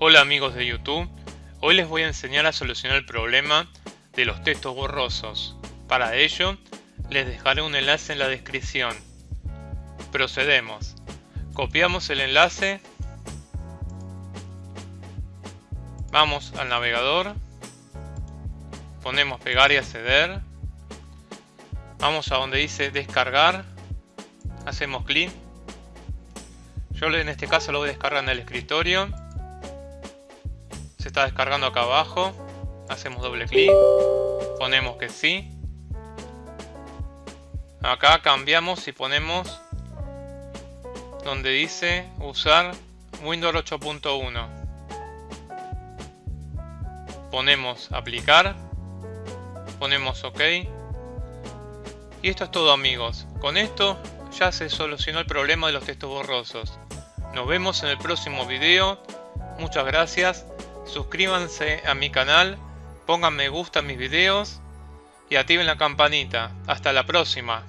Hola amigos de YouTube, hoy les voy a enseñar a solucionar el problema de los textos borrosos. Para ello, les dejaré un enlace en la descripción. Procedemos. Copiamos el enlace. Vamos al navegador. Ponemos pegar y acceder. Vamos a donde dice descargar. Hacemos clic. Yo en este caso lo voy a descargar en el escritorio se está descargando acá abajo. Hacemos doble clic. Ponemos que sí. Acá cambiamos y ponemos donde dice usar Windows 8.1. Ponemos aplicar. Ponemos OK. Y esto es todo amigos. Con esto ya se solucionó el problema de los textos borrosos. Nos vemos en el próximo video. Muchas gracias suscríbanse a mi canal, pongan me gusta a mis videos y activen la campanita. Hasta la próxima.